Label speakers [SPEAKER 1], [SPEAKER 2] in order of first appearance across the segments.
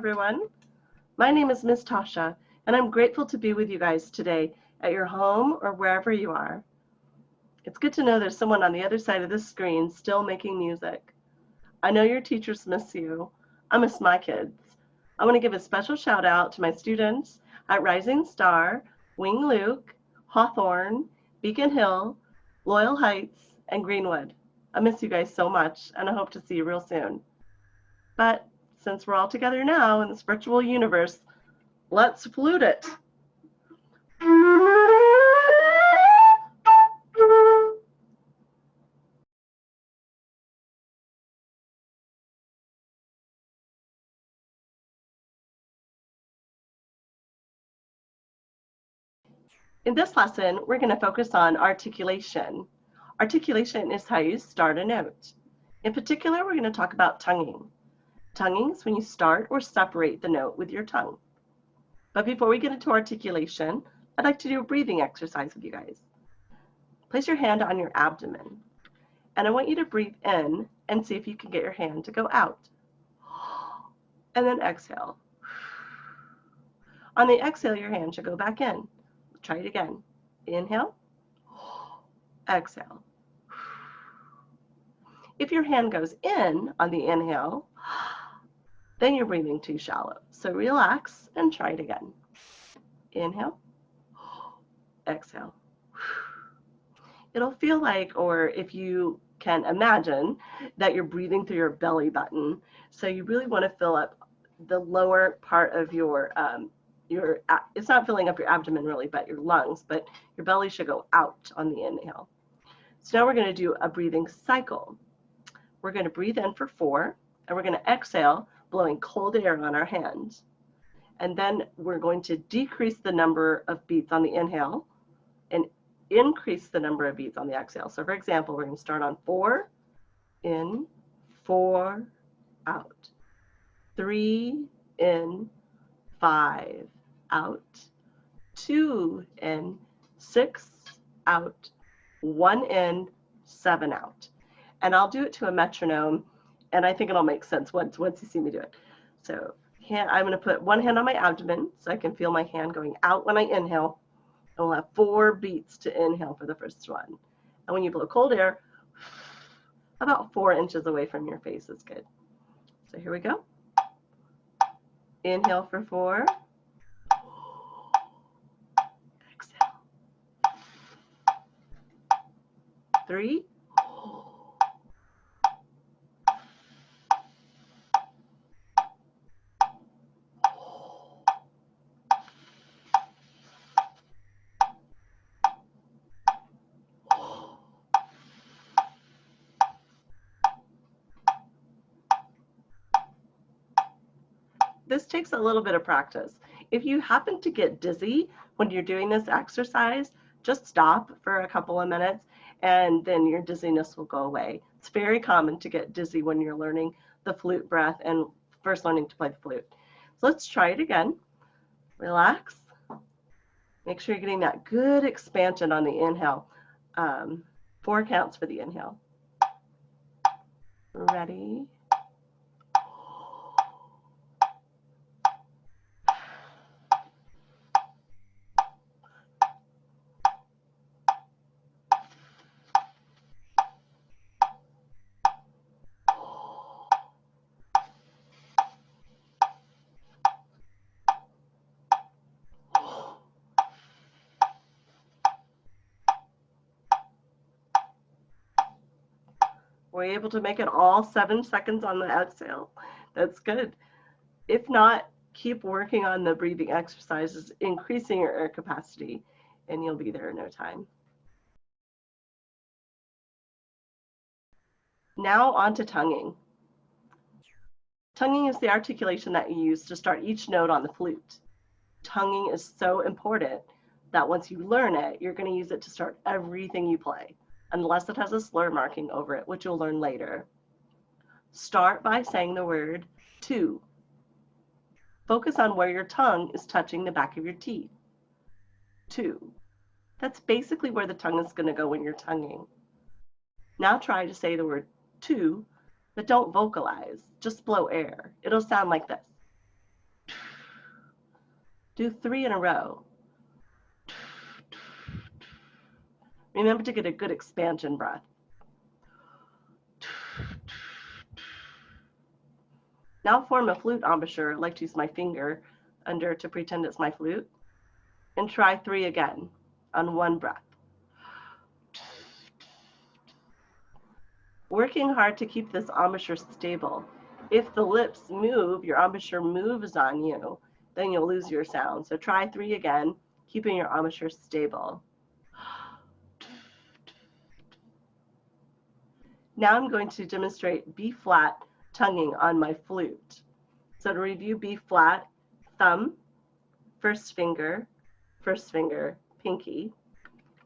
[SPEAKER 1] everyone. My name is Miss Tasha, and I'm grateful to be with you guys today at your home or wherever you are. It's good to know there's someone on the other side of this screen still making music. I know your teachers miss you. I miss my kids. I want to give a special shout out to my students at Rising Star, Wing Luke, Hawthorne, Beacon Hill, Loyal Heights, and Greenwood. I miss you guys so much, and I hope to see you real soon. But since we're all together now in this virtual universe, let's flute it. In this lesson, we're going to focus on articulation. Articulation is how you start a note. In particular, we're going to talk about tonguing. Tonguing is when you start or separate the note with your tongue. But before we get into articulation, I'd like to do a breathing exercise with you guys. Place your hand on your abdomen, and I want you to breathe in and see if you can get your hand to go out. And then exhale. On the exhale, your hand should go back in. Try it again. Inhale, exhale. If your hand goes in on the inhale, then you're breathing too shallow. So relax and try it again. Inhale, exhale. It'll feel like, or if you can imagine, that you're breathing through your belly button. So you really want to fill up the lower part of your, um, your, it's not filling up your abdomen really, but your lungs, but your belly should go out on the inhale. So now we're going to do a breathing cycle. We're going to breathe in for four, and we're going to exhale, blowing cold air on our hands. And then we're going to decrease the number of beats on the inhale and increase the number of beats on the exhale. So for example, we're going to start on four, in, four, out. Three, in, five, out. Two, in, six, out. One in, seven out and I'll do it to a metronome and I think it'll make sense once once you see me do it. So hand, I'm going to put one hand on my abdomen so I can feel my hand going out when I inhale. And we'll have four beats to inhale for the first one. And when you blow cold air, about four inches away from your face is good. So here we go. Inhale for four. Exhale. Three. This takes a little bit of practice. If you happen to get dizzy when you're doing this exercise, just stop for a couple of minutes and then your dizziness will go away. It's very common to get dizzy when you're learning the flute breath and first learning to play the flute. So let's try it again. Relax. Make sure you're getting that good expansion on the inhale. Um, four counts for the inhale. Ready? Were you able to make it all seven seconds on the exhale? That's good. If not, keep working on the breathing exercises, increasing your air capacity, and you'll be there in no time. Now on to tonguing. Tonguing is the articulation that you use to start each note on the flute. Tonguing is so important that once you learn it, you're going to use it to start everything you play unless it has a slur marking over it, which you'll learn later. Start by saying the word to. Focus on where your tongue is touching the back of your teeth. To. That's basically where the tongue is going to go when you're tonguing. Now try to say the word to, but don't vocalize. Just blow air. It'll sound like this. Do three in a row. Remember to get a good expansion breath. Now form a flute embouchure. Like to use my finger under to pretend it's my flute. And try three again on one breath. Working hard to keep this embouchure stable. If the lips move, your embouchure moves on you, then you'll lose your sound. So try three again, keeping your embouchure stable. Now I'm going to demonstrate B flat tonguing on my flute. So to review B flat, thumb, first finger, first finger, pinky,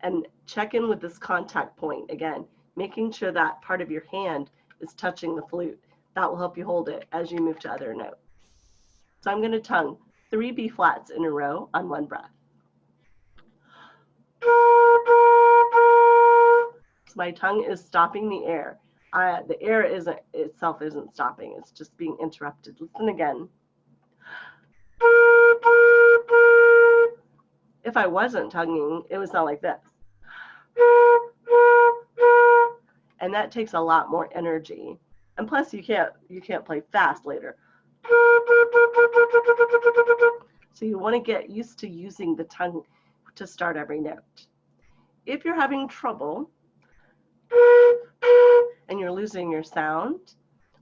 [SPEAKER 1] and check in with this contact point again, making sure that part of your hand is touching the flute. That will help you hold it as you move to other notes. So I'm going to tongue three B flats in a row on one breath. My tongue is stopping the air. The air isn't itself isn't stopping. It's just being interrupted. Listen again. If I wasn't tonguing, it would sound like this. And that takes a lot more energy. And plus you can't you can't play fast later. So you want to get used to using the tongue to start every note. If you're having trouble and you're losing your sound,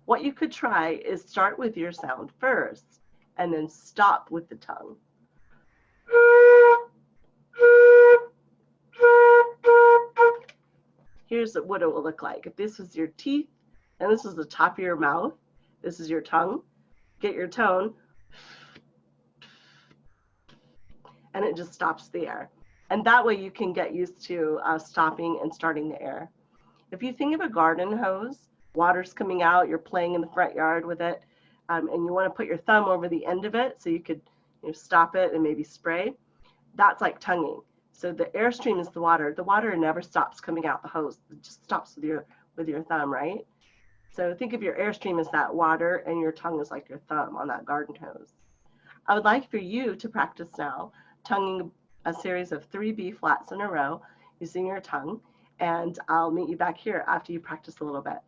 [SPEAKER 1] what you could try is start with your sound first and then stop with the tongue. Here's what it will look like. If this was your teeth and this is the top of your mouth, this is your tongue, get your tone, and it just stops the air. And that way you can get used to uh, stopping and starting the air. If you think of a garden hose, water's coming out, you're playing in the front yard with it, um, and you want to put your thumb over the end of it so you could you know, stop it and maybe spray, that's like tonguing. So the airstream is the water. The water never stops coming out the hose. It just stops with your with your thumb, right? So think of your airstream as that water and your tongue is like your thumb on that garden hose. I would like for you to practice now tonguing a series of three B flats in a row using your tongue and I'll meet you back here after you practice a little bit.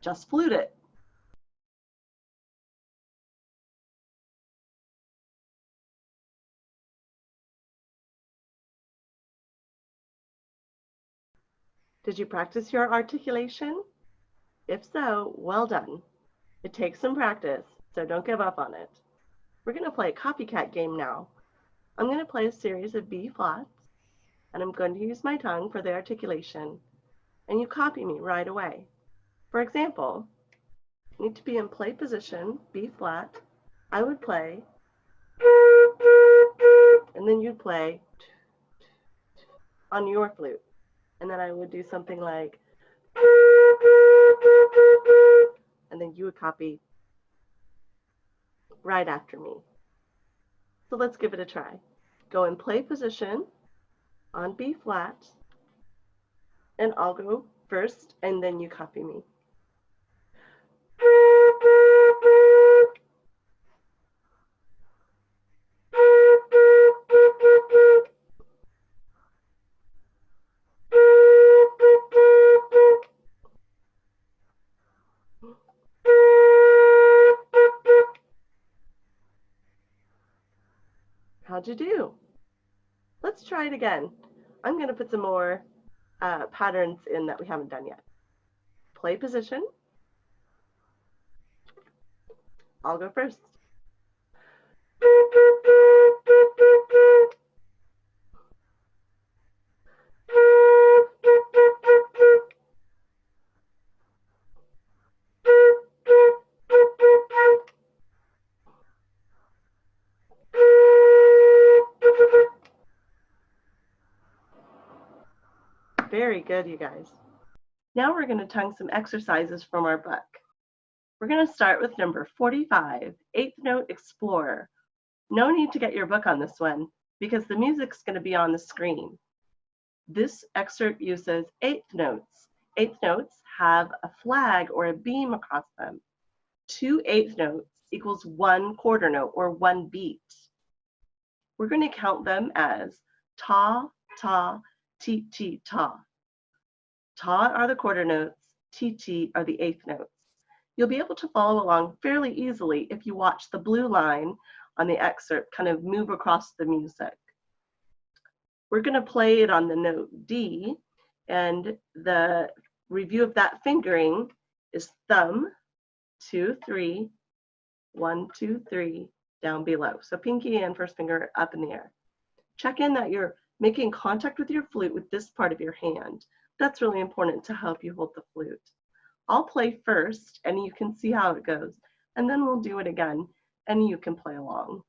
[SPEAKER 1] Just flute it. Did you practice your articulation? If so, well done. It takes some practice, so don't give up on it. We're going to play a copycat game now. I'm going to play a series of B flats and I'm going to use my tongue for the articulation, and you copy me right away. For example, I need to be in play position, B flat. I would play, and then you'd play on your flute. And then I would do something like, and then you would copy right after me. So let's give it a try. Go in play position, on B flat, and I'll go first, and then you copy me. How'd you do? Let's try it again. I'm going to put some more uh, patterns in that we haven't done yet. Play position. I'll go first. Very good, you guys. Now we're going to tongue some exercises from our book. We're going to start with number 45, Eighth Note Explorer. No need to get your book on this one because the music's going to be on the screen. This excerpt uses eighth notes. Eighth notes have a flag or a beam across them. Two eighth notes equals one quarter note or one beat. we're going to count them as ta, ta, ti, ti, ta. Ta are the quarter notes, ti are the eighth notes. You'll be able to follow along fairly easily if you watch the blue line on the excerpt kind of move across the music. We're going to play it on the note D, and the review of that fingering is thumb, two, three, one, two, three, down below. So pinky and first finger up in the air. Check in that you're making contact with your flute with this part of your hand. That's really important to help you hold the flute. I'll play first and you can see how it goes. And then we'll do it again and you can play along.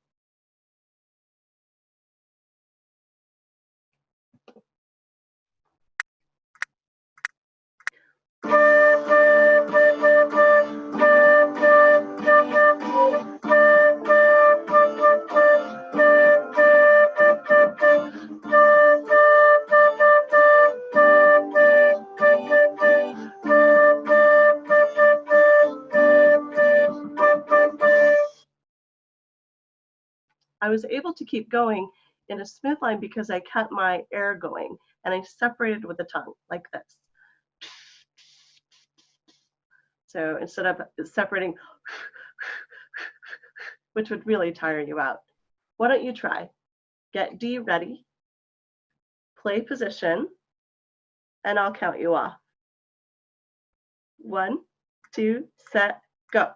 [SPEAKER 1] I was able to keep going in a smooth line because I kept my air going and I separated with the tongue like this. So instead of separating, which would really tire you out, why don't you try? Get D ready, play position, and I'll count you off. One, two, set, go.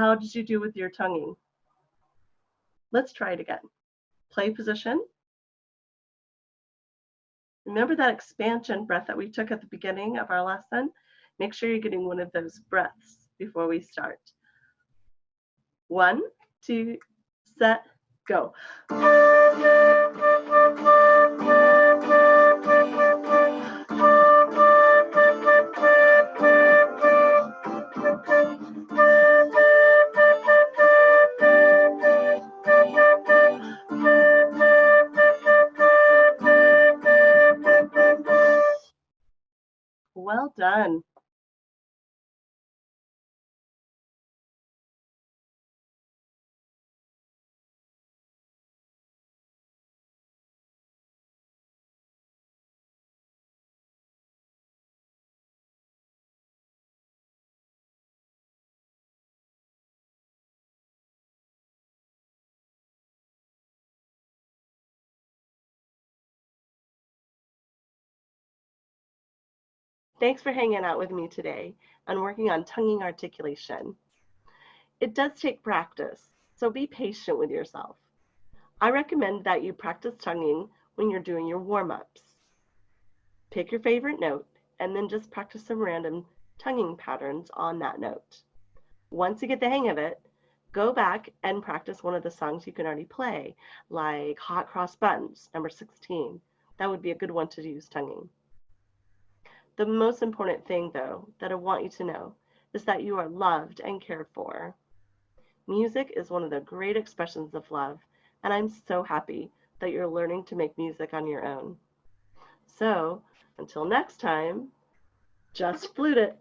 [SPEAKER 1] How did you do with your tonguing? Let's try it again. Play position. Remember that expansion breath that we took at the beginning of our lesson? Make sure you're getting one of those breaths before we start. One, two, set, go. Thanks for hanging out with me today and working on tonguing articulation. It does take practice, so be patient with yourself. I recommend that you practice tonguing when you're doing your warm-ups. Pick your favorite note and then just practice some random tonguing patterns on that note. Once you get the hang of it, go back and practice one of the songs you can already play, like Hot Cross Buns, number 16. That would be a good one to use tonguing. The most important thing, though, that I want you to know is that you are loved and cared for. Music is one of the great expressions of love, and I'm so happy that you're learning to make music on your own. So, until next time, just flute it.